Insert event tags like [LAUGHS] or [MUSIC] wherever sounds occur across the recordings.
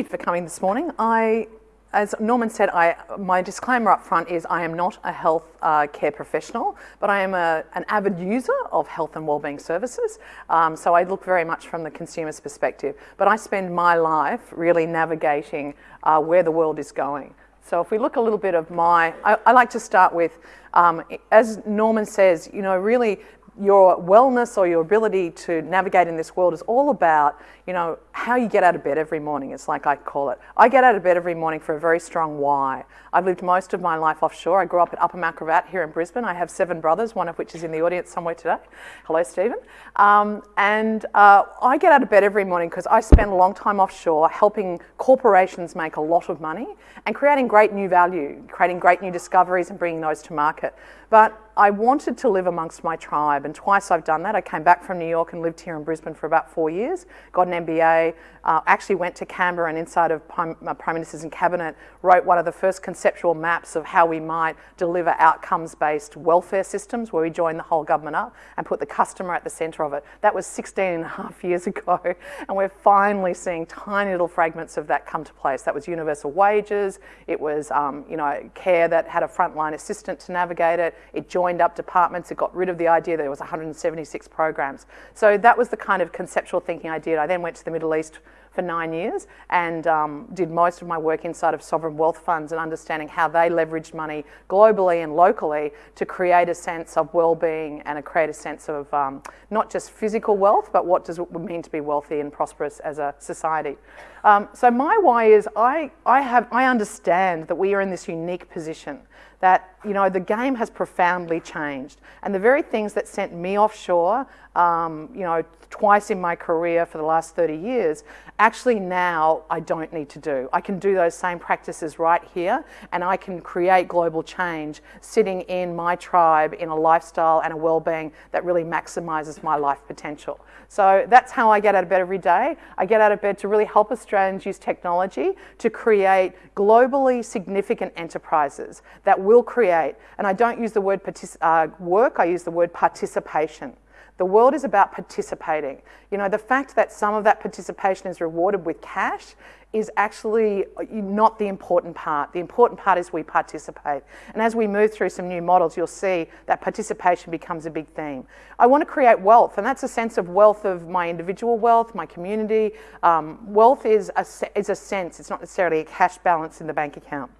you for coming this morning. I, as Norman said, I, my disclaimer up front is I am not a health uh, care professional, but I am a, an avid user of health and wellbeing services. Um, so I look very much from the consumer's perspective. But I spend my life really navigating uh, where the world is going. So if we look a little bit of my, I, I like to start with, um, as Norman says, you know, really your wellness or your ability to navigate in this world is all about, you know, how you get out of bed every morning. It's like I call it. I get out of bed every morning for a very strong why. I've lived most of my life offshore. I grew up at Upper Mount Gravatt here in Brisbane. I have seven brothers, one of which is in the audience somewhere today. Hello, Stephen. Um, and uh, I get out of bed every morning because I spend a long time offshore helping corporations make a lot of money and creating great new value, creating great new discoveries and bringing those to market. But I wanted to live amongst my tribe, and twice I've done that. I came back from New York and lived here in Brisbane for about four years, got an MBA, uh, actually went to Canberra and inside of Prime, uh, Prime Minister's and Cabinet wrote one of the first conceptual maps of how we might deliver outcomes-based welfare systems where we join the whole government up and put the customer at the centre of it. That was 16 and a half [LAUGHS] years ago, and we're finally seeing tiny little fragments of that come to place. That was universal wages, it was um, you know, care that had a frontline assistant to navigate it, it joined up departments. It got rid of the idea that there was 176 programs. So that was the kind of conceptual thinking I did. I then went to the Middle East for nine years and um, did most of my work inside of sovereign wealth funds and understanding how they leveraged money globally and locally to create a sense of well-being and a create a sense of um, not just physical wealth, but what does it mean to be wealthy and prosperous as a society. Um, so my why is I, I, have, I understand that we are in this unique position that you know the game has profoundly changed, and the very things that sent me offshore, um, you know, twice in my career for the last 30 years, actually now I don't need to do. I can do those same practices right here, and I can create global change sitting in my tribe in a lifestyle and a well-being that really maximizes my life potential. So that's how I get out of bed every day. I get out of bed to really help Australians use technology to create globally significant enterprises that will create, and I don't use the word uh, work, I use the word participation. The world is about participating. You know, the fact that some of that participation is rewarded with cash is actually uh, not the important part. The important part is we participate. And as we move through some new models, you'll see that participation becomes a big theme. I want to create wealth, and that's a sense of wealth of my individual wealth, my community. Um, wealth is a, is a sense, it's not necessarily a cash balance in the bank account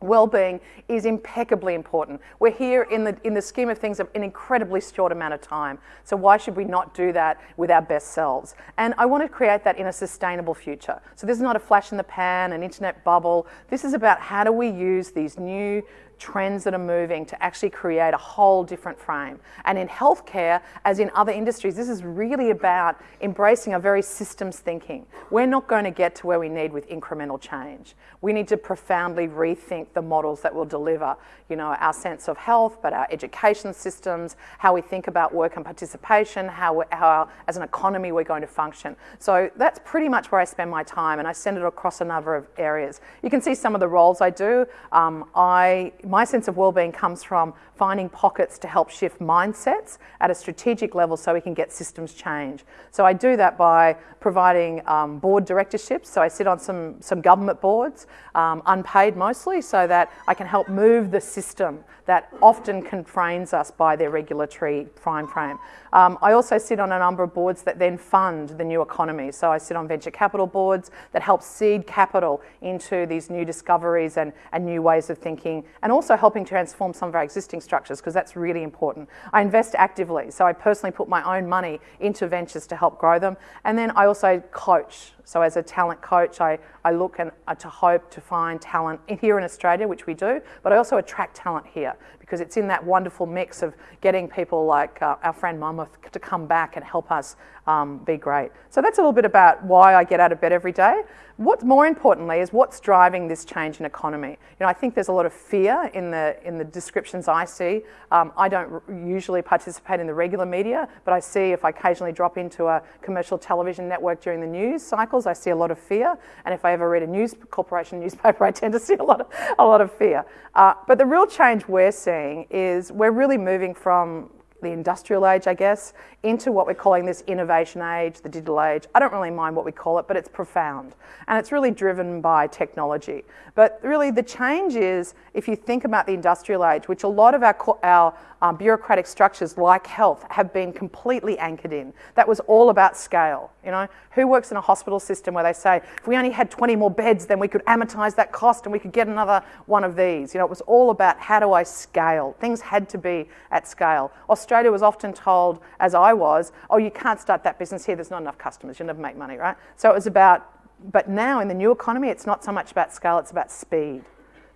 well-being is impeccably important. We're here in the, in the scheme of things of an incredibly short amount of time. So why should we not do that with our best selves? And I want to create that in a sustainable future. So this is not a flash in the pan, an internet bubble. This is about how do we use these new trends that are moving to actually create a whole different frame. And in healthcare, as in other industries, this is really about embracing a very systems thinking. We're not going to get to where we need with incremental change. We need to profoundly rethink the models that will deliver, you know, our sense of health, but our education systems, how we think about work and participation, how, how as an economy we're going to function. So that's pretty much where I spend my time, and I send it across a number of areas. You can see some of the roles I do. Um, I my sense of well-being comes from finding pockets to help shift mindsets at a strategic level so we can get systems change. So I do that by providing um, board directorships. So I sit on some, some government boards, um, unpaid mostly, so that I can help move the system that often confrains us by their regulatory prime frame. Um, I also sit on a number of boards that then fund the new economy. So I sit on venture capital boards that help seed capital into these new discoveries and, and new ways of thinking, and also helping transform some of our existing structures, because that's really important. I invest actively, so I personally put my own money into ventures to help grow them, and then I also coach. So as a talent coach, I, I look and uh, to hope to find talent here in Australia, which we do, but I also attract talent here because it's in that wonderful mix of getting people like uh, our friend Monmouth to come back and help us um, be great. So that's a little bit about why I get out of bed every day. What's more importantly is what's driving this change in economy. You know, I think there's a lot of fear in the in the descriptions I see. Um, I don't usually participate in the regular media, but I see if I occasionally drop into a commercial television network during the news cycles, I see a lot of fear. And if I ever read a news corporation [LAUGHS] newspaper, I tend to see a lot of a lot of fear. Uh, but the real change we're seeing is we're really moving from the industrial age, I guess, into what we're calling this innovation age, the digital age. I don't really mind what we call it, but it's profound. And it's really driven by technology. But really, the change is if you think about the industrial age, which a lot of our, our um, bureaucratic structures, like health, have been completely anchored in. That was all about scale. You know, who works in a hospital system where they say, if we only had 20 more beds, then we could amortize that cost and we could get another one of these. You know, it was all about how do I scale? Things had to be at scale. Australia was often told, as I was, oh, you can't start that business here, there's not enough customers, you'll never make money, right? So it was about, but now in the new economy, it's not so much about scale, it's about speed.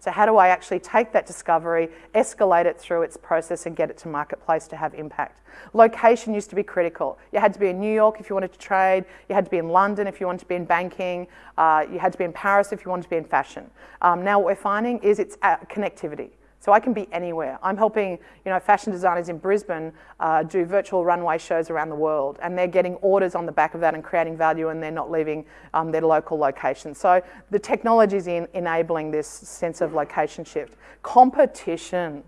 So how do I actually take that discovery, escalate it through its process and get it to marketplace to have impact? Location used to be critical. You had to be in New York if you wanted to trade, you had to be in London if you wanted to be in banking, uh, you had to be in Paris if you wanted to be in fashion. Um, now what we're finding is it's uh, connectivity. So I can be anywhere. I'm helping, you know, fashion designers in Brisbane uh, do virtual runway shows around the world, and they're getting orders on the back of that and creating value, and they're not leaving um, their local location. So the technology is in enabling this sense of location shift. Competition.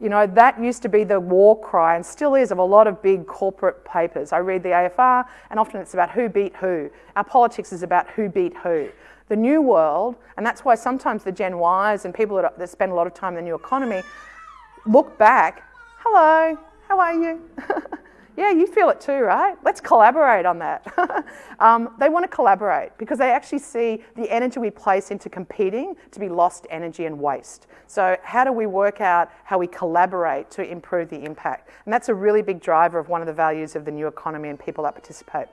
You know, that used to be the war cry and still is of a lot of big corporate papers. I read the AFR, and often it's about who beat who. Our politics is about who beat who the new world, and that's why sometimes the Gen Ys and people that, that spend a lot of time in the new economy look back, hello, how are you? [LAUGHS] yeah, you feel it too, right? Let's collaborate on that. [LAUGHS] um, they want to collaborate because they actually see the energy we place into competing to be lost energy and waste. So how do we work out how we collaborate to improve the impact? And that's a really big driver of one of the values of the new economy and people that participate.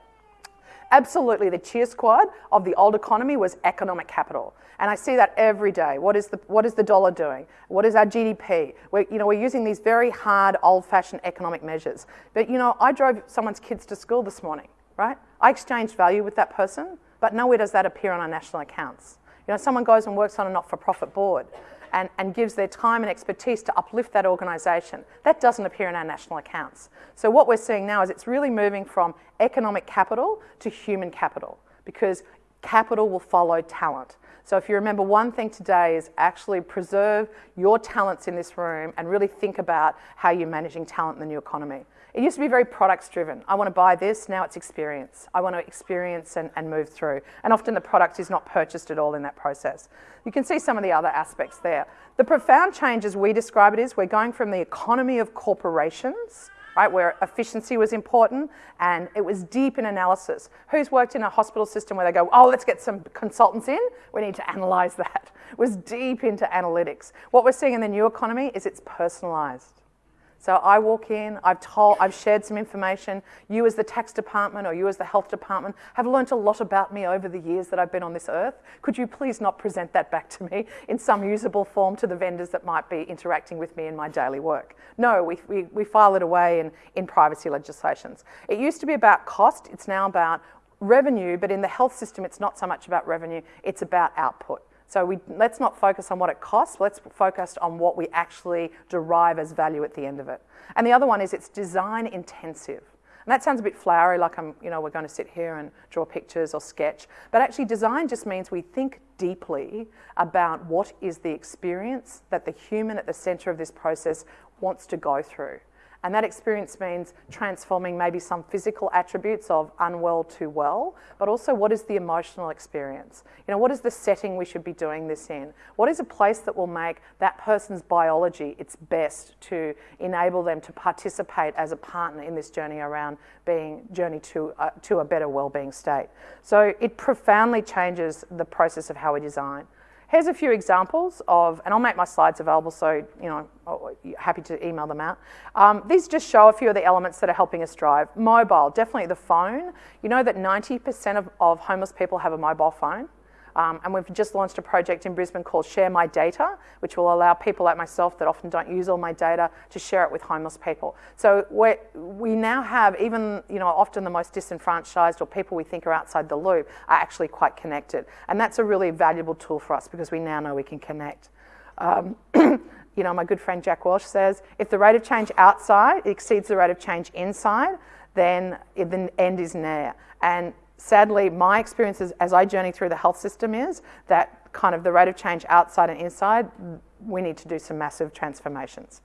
Absolutely, the cheer squad of the old economy was economic capital. And I see that every day. What is the, what is the dollar doing? What is our GDP? We're, you know, we're using these very hard, old-fashioned economic measures. But, you know, I drove someone's kids to school this morning, right? I exchanged value with that person, but nowhere does that appear on our national accounts. You know, someone goes and works on a not-for-profit board and, and gives their time and expertise to uplift that organisation. That doesn't appear in our national accounts. So what we're seeing now is it's really moving from economic capital to human capital because capital will follow talent. So if you remember one thing today is actually preserve your talents in this room and really think about how you're managing talent in the new economy. It used to be very products driven. I want to buy this, now it's experience. I want to experience and, and move through. And often the product is not purchased at all in that process. You can see some of the other aspects there. The profound change as we describe it is we're going from the economy of corporations right, where efficiency was important and it was deep in analysis. Who's worked in a hospital system where they go, oh, let's get some consultants in, we need to analyze [LAUGHS] that. It was deep into analytics. What we're seeing in the new economy is it's personalized. So I walk in, I've told, I've shared some information. You as the tax department or you as the health department have learnt a lot about me over the years that I've been on this earth. Could you please not present that back to me in some usable form to the vendors that might be interacting with me in my daily work? No, we, we, we file it away in, in privacy legislations. It used to be about cost, it's now about revenue, but in the health system, it's not so much about revenue, it's about output. So we, let's not focus on what it costs, let's focus on what we actually derive as value at the end of it. And the other one is it's design intensive. And that sounds a bit flowery, like I'm, you know, we're going to sit here and draw pictures or sketch. But actually design just means we think deeply about what is the experience that the human at the center of this process wants to go through. And that experience means transforming maybe some physical attributes of unwell to well, but also what is the emotional experience? You know, what is the setting we should be doing this in? What is a place that will make that person's biology its best to enable them to participate as a partner in this journey around being journey to, uh, to a better well-being state? So it profoundly changes the process of how we design. Here's a few examples of, and I'll make my slides available so, you know, happy to email them out. Um, these just show a few of the elements that are helping us drive. Mobile, definitely the phone. You know that 90% of, of homeless people have a mobile phone. Um, and we've just launched a project in Brisbane called Share My Data, which will allow people like myself that often don't use all my data to share it with homeless people. So we now have even, you know, often the most disenfranchised or people we think are outside the loop are actually quite connected. And that's a really valuable tool for us because we now know we can connect. Um, [CLEARS THROAT] you know, my good friend Jack Welch says, if the rate of change outside exceeds the rate of change inside, then the end is near. And sadly, my experience as I journey through the health system is that kind of the rate of change outside and inside, we need to do some massive transformations.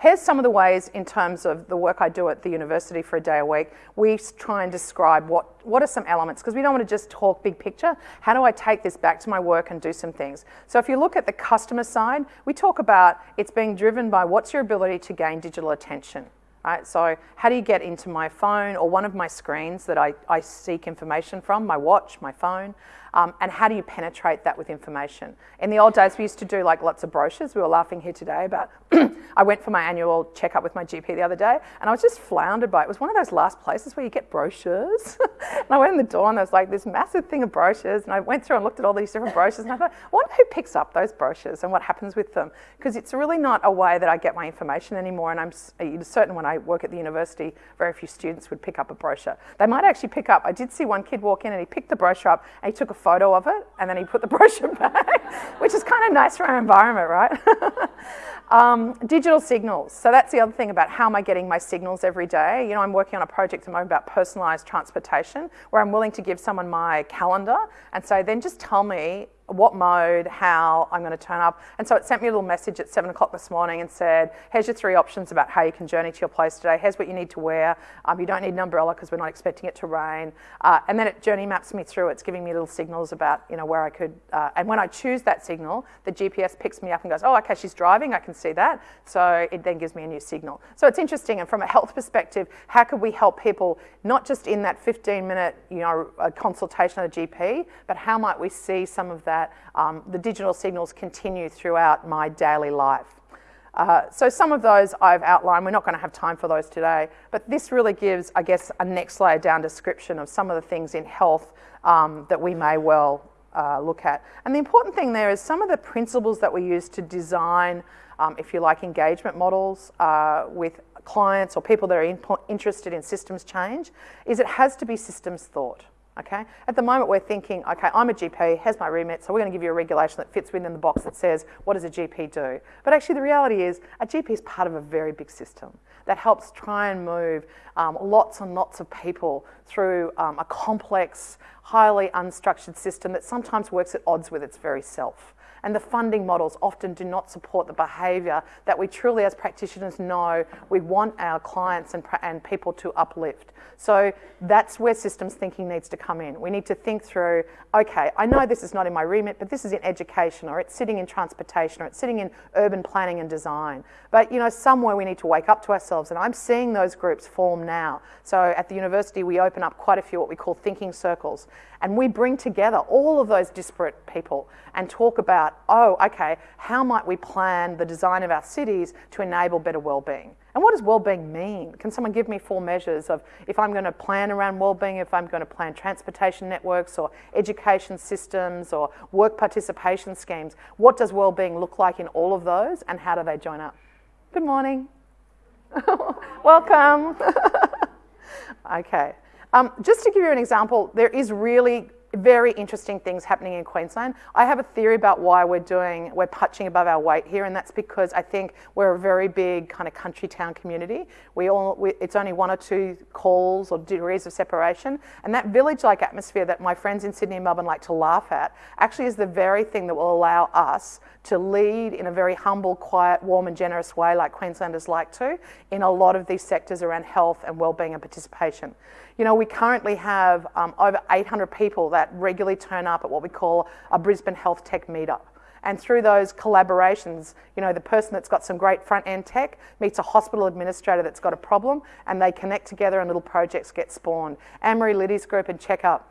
here's some of the ways in terms of the work I do at the university for a day a week. We try and describe what, what are some elements, because we don't want to just talk big picture. How do I take this back to my work and do some things? So if you look at the customer side, we talk about it's being driven by what's your ability to gain digital attention. Right? So how do you get into my phone or one of my screens that I, I seek information from, my watch, my phone? Um, and how do you penetrate that with information? In the old days, we used to do like lots of brochures. We were laughing here today about, [CLEARS THROAT] I went for my annual checkup with my GP the other day, and I was just floundered by it. It was one of those last places where you get brochures. [LAUGHS] and I went in the door, and there was like this massive thing of brochures, and I went through and looked at all these different brochures, and I thought, I wonder who picks up those brochures and what happens with them? Because it's really not a way that I get my information anymore, and I'm certain when I work at the university, very few students would pick up a brochure. They might actually pick up, I did see one kid walk in, and he picked the brochure up, and he took a photo of it and then he put the [LAUGHS] brochure back, which is kind of nice for our environment, right? [LAUGHS] um, digital signals. So that's the other thing about how am I getting my signals every day. You know, I'm working on a project at the moment about personalised transportation where I'm willing to give someone my calendar and say, then just tell me what mode, how I'm going to turn up. And so it sent me a little message at seven o'clock this morning and said, here's your three options about how you can journey to your place today. Here's what you need to wear. Um, you don't need an umbrella because we're not expecting it to rain. Uh, and then it journey maps me through. It's giving me little signals about, you know, where I could. Uh, and when I choose that signal, the GPS picks me up and goes, oh, okay, she's driving. I can see that. So it then gives me a new signal. So it's interesting. And from a health perspective, how could we help people not just in that 15 minute, you know, consultation at a GP, but how might we see some of that that um, the digital signals continue throughout my daily life. Uh, so some of those I've outlined, we're not going to have time for those today, but this really gives, I guess, a next layer down description of some of the things in health um, that we may well uh, look at. And the important thing there is some of the principles that we use to design, um, if you like, engagement models uh, with clients or people that are in interested in systems change, is it has to be systems thought. Okay? At the moment, we're thinking, okay, I'm a GP, has my remit, so we're going to give you a regulation that fits within the box that says, what does a GP do? But actually, the reality is, a GP is part of a very big system that helps try and move um, lots and lots of people through um, a complex, highly unstructured system that sometimes works at odds with its very self and the funding models often do not support the behaviour that we truly as practitioners know we want our clients and, and people to uplift. So that's where systems thinking needs to come in. We need to think through, okay, I know this is not in my remit, but this is in education or it's sitting in transportation or it's sitting in urban planning and design. But you know, somewhere we need to wake up to ourselves and I'm seeing those groups form now. So at the university we open up quite a few what we call thinking circles and we bring together all of those disparate people and talk about, oh, okay, how might we plan the design of our cities to enable better well-being? And what does well-being mean? Can someone give me four measures of if I'm going to plan around well-being, if I'm going to plan transportation networks or education systems or work participation schemes, what does well-being look like in all of those and how do they join up? Good morning. [LAUGHS] Welcome. [LAUGHS] okay. Um, just to give you an example, there is really very interesting things happening in Queensland. I have a theory about why we're doing, we're punching above our weight here, and that's because I think we're a very big kind of country town community. We all, we, it's only one or two calls or degrees of separation, and that village-like atmosphere that my friends in Sydney and Melbourne like to laugh at actually is the very thing that will allow us to lead in a very humble, quiet, warm and generous way like Queenslanders like to in a lot of these sectors around health and wellbeing and participation. You know, we currently have um, over 800 people that regularly turn up at what we call a Brisbane Health Tech Meetup. And through those collaborations, you know, the person that's got some great front end tech meets a hospital administrator that's got a problem and they connect together and little projects get spawned. Anne-Marie Liddy's group and Checkup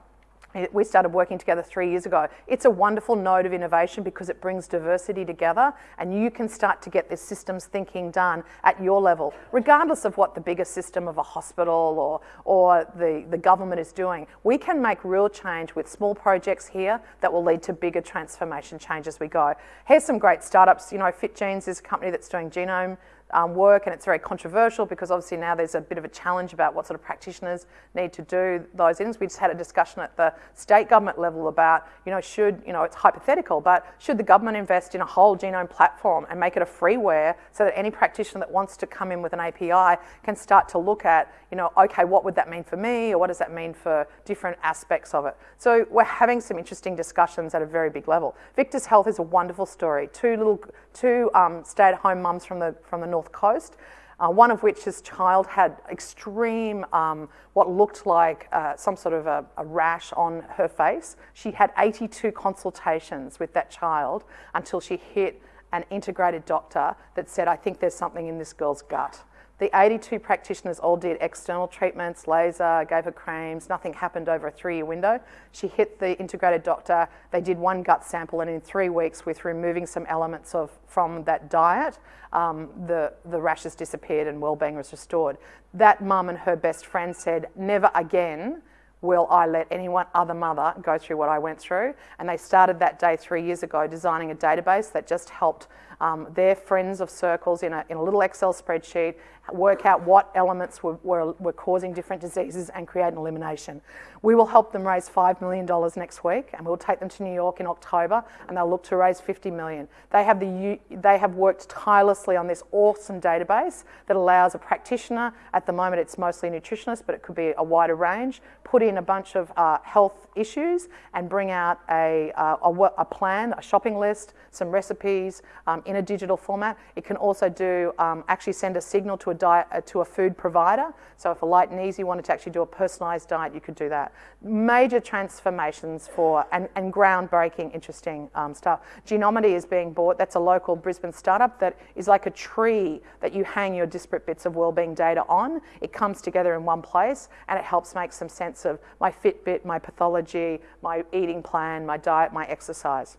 we started working together three years ago. It's a wonderful node of innovation because it brings diversity together and you can start to get this systems thinking done at your level, regardless of what the bigger system of a hospital or, or the, the government is doing. We can make real change with small projects here that will lead to bigger transformation change as we go. Here's some great startups. You know, FitGenes is a company that's doing genome um, work and it's very controversial because obviously now there's a bit of a challenge about what sort of practitioners need to do those things. We just had a discussion at the state government level about, you know, should, you know, it's hypothetical, but should the government invest in a whole genome platform and make it a freeware so that any practitioner that wants to come in with an API can start to look at, you know, okay, what would that mean for me or what does that mean for different aspects of it? So we're having some interesting discussions at a very big level. Victor's Health is a wonderful story. Two little, two um, stay-at-home mums from the, from the north North Coast. Uh, one of which his child had extreme, um, what looked like uh, some sort of a, a, rash on her face. She had 82 consultations with that child until she hit an integrated doctor that said, I think there's something in this girl's gut. The 82 practitioners all did external treatments, laser, gave her creams, nothing happened over a three year window. She hit the integrated doctor, they did one gut sample, and in three weeks, with removing some elements of from that diet, um, the, the rashes disappeared and well-being was restored. That mum and her best friend said, never again will I let anyone other mother go through what I went through? And they started that day three years ago designing a database that just helped um, their friends of circles in a, in a little Excel spreadsheet work out what elements were, were, were causing different diseases and create an elimination. We will help them raise $5 million next week and we'll take them to New York in October and they'll look to raise 50 million. They have, the, they have worked tirelessly on this awesome database that allows a practitioner, at the moment it's mostly nutritionists, but it could be a wider range, put in a bunch of uh, health issues and bring out a, uh, a, a, plan, a shopping list, some recipes um, in a digital format. It can also do, um, actually send a signal to a diet, uh, to a food provider. So if a Lite n' Easy wanted to actually do a personalised diet, you could do that. Major transformations for, and, and groundbreaking, interesting um, stuff. Genomedy is being bought. That's a local Brisbane startup that is like a tree that you hang your disparate bits of wellbeing data on. It comes together in one place and it helps make some sense of my Fitbit, my pathology, my eating plan, my diet, my exercise.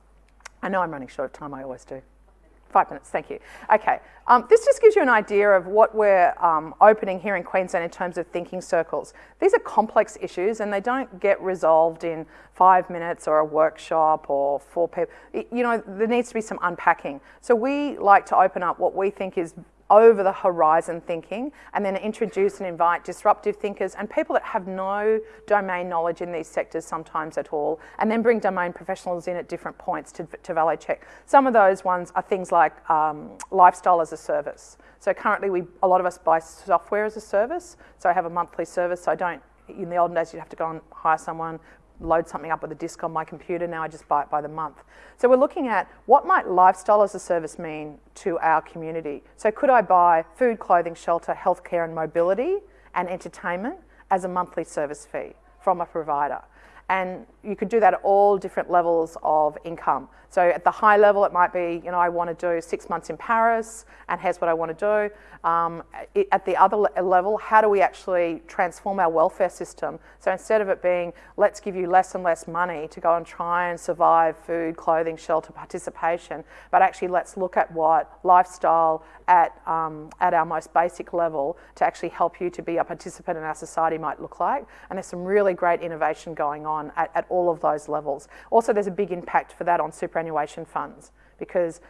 I know I'm running short of time, I always do. Five minutes, thank you. Okay, um, this just gives you an idea of what we're um, opening here in Queensland in terms of thinking circles. These are complex issues and they don't get resolved in five minutes or a workshop or four people. You know, there needs to be some unpacking. So we like to open up what we think is over the horizon thinking and then introduce and invite disruptive thinkers and people that have no domain knowledge in these sectors sometimes at all and then bring domain professionals in at different points to, to valet check. Some of those ones are things like um, lifestyle as a service. So currently we, a lot of us buy software as a service. So I have a monthly service so I don't in the olden days, you'd have to go and hire someone, load something up with a disk on my computer. Now I just buy it by the month. So we're looking at what might lifestyle as a service mean to our community. So could I buy food, clothing, shelter, healthcare and mobility and entertainment as a monthly service fee from a provider? And you could do that at all different levels of income. So at the high level, it might be, you know, I want to do six months in Paris, and here's what I want to do. Um, it, at the other le level, how do we actually transform our welfare system? So instead of it being, let's give you less and less money to go and try and survive food, clothing, shelter, participation, but actually let's look at what lifestyle at, um, at our most basic level to actually help you to be a participant in our society might look like. And there's some really great innovation going on at, at all of those levels. Also, there's a big impact for that on superannuation funds because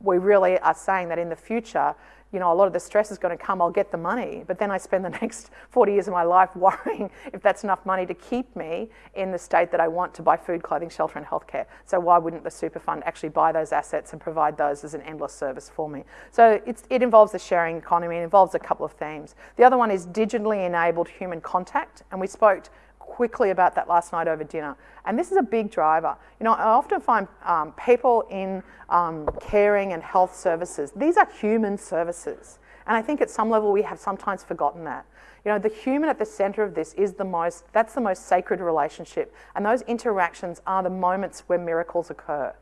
we really are saying that in the future, you know, a lot of the stress is going to come, I'll get the money, but then I spend the [LAUGHS] next 40 years of my life worrying [LAUGHS] if that's enough money to keep me in the state that I want to buy food, clothing, shelter and healthcare. So why wouldn't the super fund actually buy those assets and provide those as an endless service for me? So it involves the sharing economy, it involves a couple of themes. The other one is digitally enabled human contact, and we spoke quickly about that last night over dinner. And this is a big driver. You know, I often find um, people in um, caring and health services, these are human services. And I think at some level we have sometimes forgotten that. You know, the human at the center of this is the most, that's the most sacred relationship. And those interactions are the moments where miracles occur.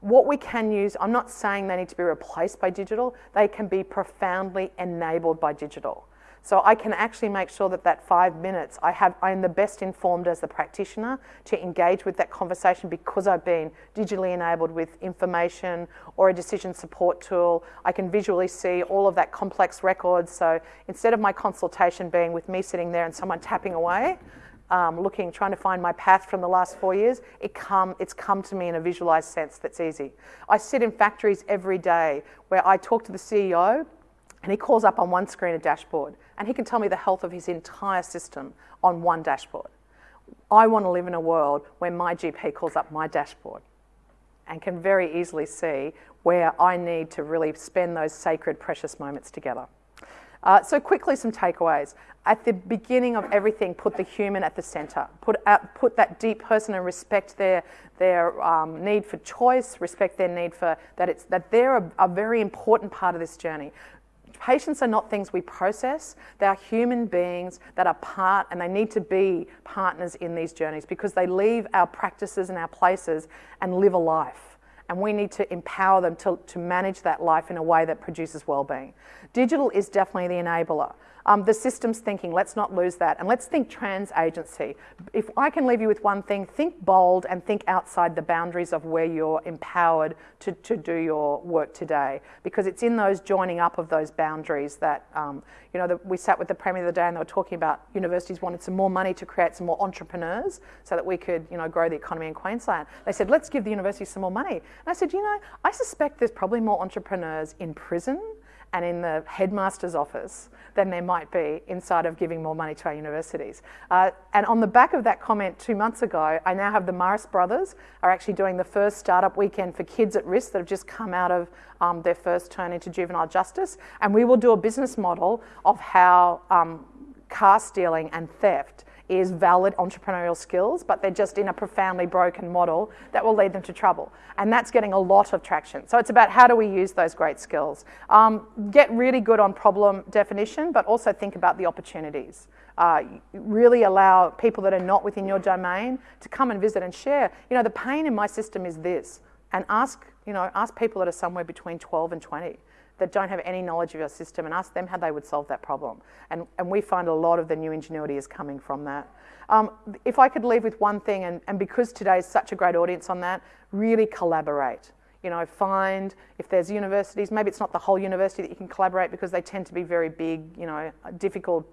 What we can use, I'm not saying they need to be replaced by digital, they can be profoundly enabled by digital. So I can actually make sure that that five minutes, I have, I'm the best informed as the practitioner to engage with that conversation because I've been digitally enabled with information or a decision support tool. I can visually see all of that complex record. So instead of my consultation being with me sitting there and someone tapping away, um, looking, trying to find my path from the last four years, it come, it's come to me in a visualized sense that's easy. I sit in factories every day where I talk to the CEO and he calls up on one screen a dashboard and he can tell me the health of his entire system on one dashboard. I want to live in a world where my GP calls up my dashboard and can very easily see where I need to really spend those sacred, precious moments together. Uh, so quickly, some takeaways. At the beginning of everything, put the human at the centre. Put, put that deep person and respect their, their um, need for choice, respect their need for that, it's, that they're a, a very important part of this journey patients are not things we process. They are human beings that are part and they need to be partners in these journeys because they leave our practices and our places and live a life and we need to empower them to, to manage that life in a way that produces well-being. Digital is definitely the enabler. Um, the systems thinking, let's not lose that. And let's think trans agency. If I can leave you with one thing, think bold and think outside the boundaries of where you're empowered to, to do your work today. Because it's in those joining up of those boundaries that, um, you know, the, we sat with the Premier the other day and they were talking about universities wanted some more money to create some more entrepreneurs so that we could, you know, grow the economy in Queensland. They said, let's give the university some more money. And I said, you know, I suspect there's probably more entrepreneurs in prison and in the headmaster's office than there might be inside of giving more money to our universities. Uh, and on the back of that comment two months ago, I now have the Morris brothers are actually doing the first startup weekend for kids at risk that have just come out of um, their first turn into juvenile justice. And we will do a business model of how um, car stealing and theft is valid entrepreneurial skills, but they're just in a profoundly broken model that will lead them to trouble. And that's getting a lot of traction. So it's about how do we use those great skills. Um, get really good on problem definition, but also think about the opportunities. Uh, really allow people that are not within your domain to come and visit and share. You know, the pain in my system is this, and ask, you know, ask people that are somewhere between 12 and 20 that don't have any knowledge of your system and ask them how they would solve that problem. And, and we find a lot of the new ingenuity is coming from that. Um, if I could leave with one thing, and, and because today is such a great audience on that, really collaborate you know, find if there's universities, maybe it's not the whole university that you can collaborate because they tend to be very big, you know, difficult.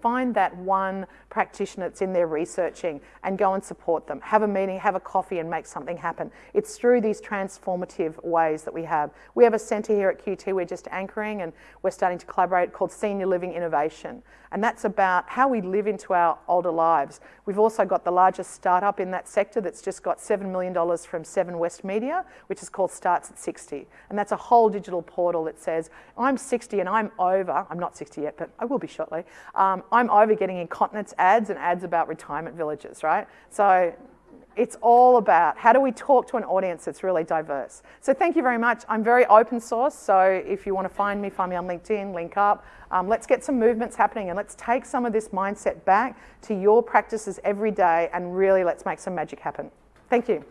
Find that one practitioner that's in there researching and go and support them. Have a meeting, have a coffee and make something happen. It's through these transformative ways that we have. We have a centre here at QT we're just anchoring and we're starting to collaborate called Senior Living Innovation. And that's about how we live into our older lives. We've also got the largest startup in that sector that's just got $7 million from Seven West Media, which is called Starts at 60. And that's a whole digital portal that says, I'm 60 and I'm over, I'm not 60 yet, but I will be shortly, um, I'm over getting incontinence ads and ads about retirement villages, right? So it's all about how do we talk to an audience that's really diverse. So thank you very much. I'm very open source, so if you want to find me, find me on LinkedIn, link up. Um, let's get some movements happening and let's take some of this mindset back to your practices every day and really let's make some magic happen. Thank you.